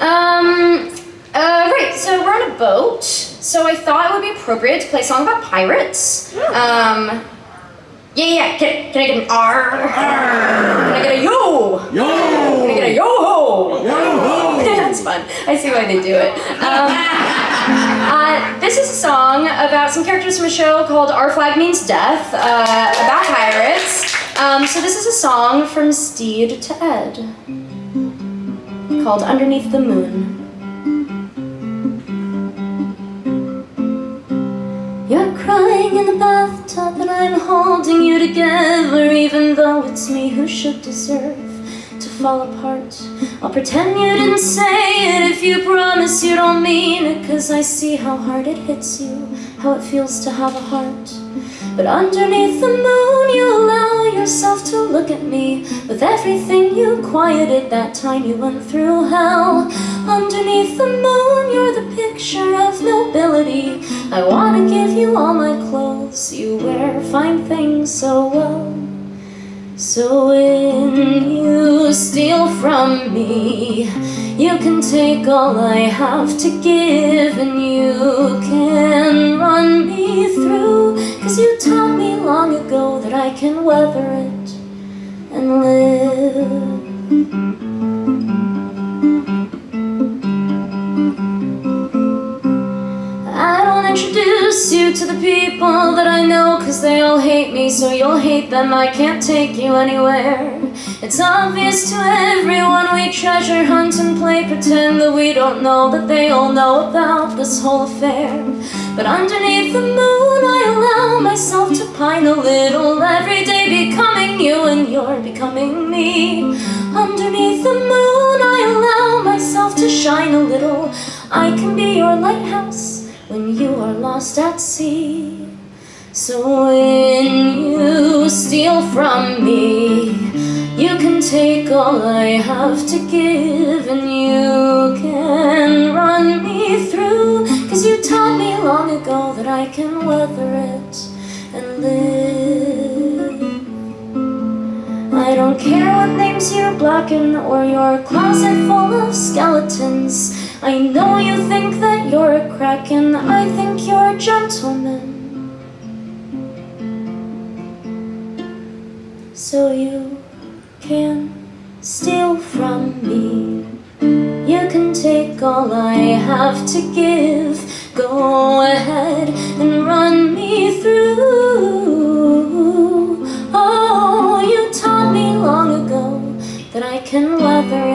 Um, uh, right, so we're on a boat, so I thought it would be appropriate to play a song about pirates. Um, yeah, yeah, can, can I get an R? Can I get a yo? Yo! Can I get a yo-ho? Yo-ho! That's fun. I see why they do it. Um, uh, this is a song about some characters from a show called Our Flag Means Death, uh, about pirates. Um, so this is a song from Stede to Ed called Underneath the Moon. You're crying in the bathtub and I'm holding you together Even though it's me who should deserve to fall apart I'll pretend you didn't say it if you promise you don't mean it Cause I see how hard it hits you, how it feels to have a heart But underneath the moon you'll allow With everything you quieted that time you went through hell. Underneath the moon you're the picture of nobility. I wanna give you all my clothes. You wear fine things so well. So when you steal from me You can take all I have to give And you can run me through. Cause you taught me long ago that I can weather it and live I don't introduce you to the people that I know Cause they all hate me, so you'll hate them. I can't take you anywhere. It's obvious to everyone we treasure hunt and play Pretend that we don't know that they all know about this whole affair. But underneath the moon I allow myself to pine a little Every day becoming you becoming me Underneath the moon I allow myself to shine a little I can be your lighthouse when you are lost at sea. So when you steal from me, you can take all I have to give and you can run me through. Cause you taught me long ago that I can weather it and live. I don't care what names you blacken or your closet full of skeletons. I know you think that you're a kraken, I think you're a gentleman. So you can steal from me. You can take all I have to give. Go ahead can weather